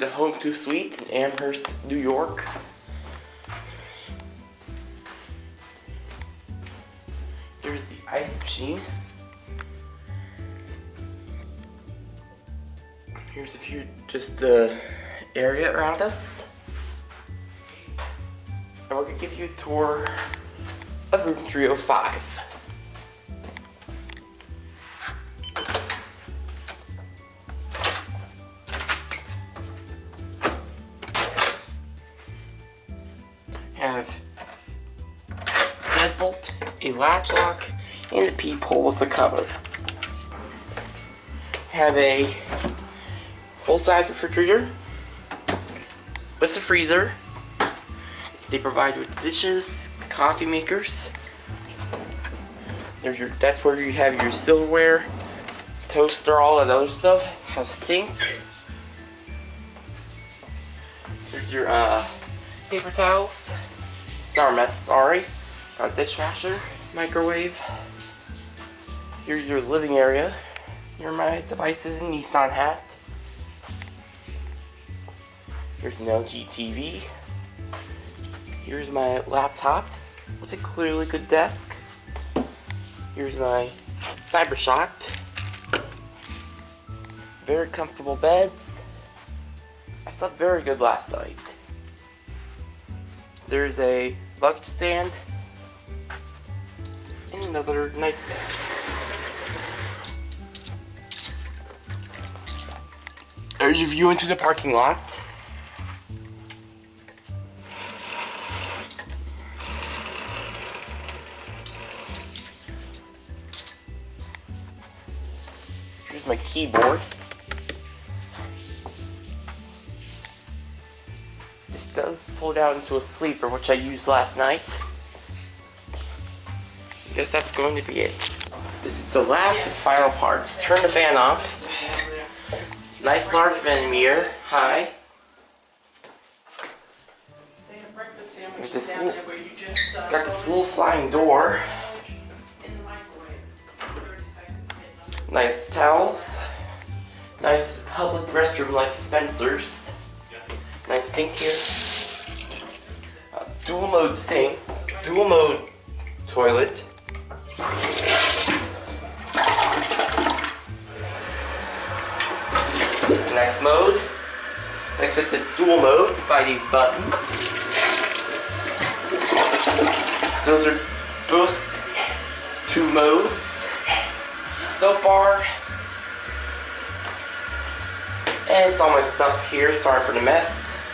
the Home2 Suite in Amherst, New York. Here's the ice machine. Here's a few, just the area around us. And we're gonna give you a tour of room 305. Have deadbolt, a latch lock, and a peephole with a cover. Have a full-size refrigerator with a freezer. They provide with dishes, coffee makers. There's your, that's where you have your silverware, toaster, all that other stuff. Have a sink. There's your uh, paper towels. Sorry, mess, sorry. Got dishwasher, microwave. Here's your living area. Here my devices and Nissan hat. Here's an LG TV. Here's my laptop. It's a clearly good desk. Here's my Cybershot. Very comfortable beds. I slept very good last night. There's a luggage stand and another nightstand. There's your view into the parking lot. Here's my keyboard. Does fold out into a sleeper, which I used last night. I guess that's going to be it. This is the last and final parts. Turn the fan off. Nice large. Hi. Have breakfast With sandwiches this little- there where you just, uh, Got this little sliding door. in the microwave. 30 seconds, hit them. Nice towels. Nice public restroom like Spencer's. Nice sink here. Uh, dual mode sink. Dual mode toilet. Next mode. Next it's a dual mode by these buttons. Those are both two modes. Soap bar. And it's all my stuff here. Sorry for the mess.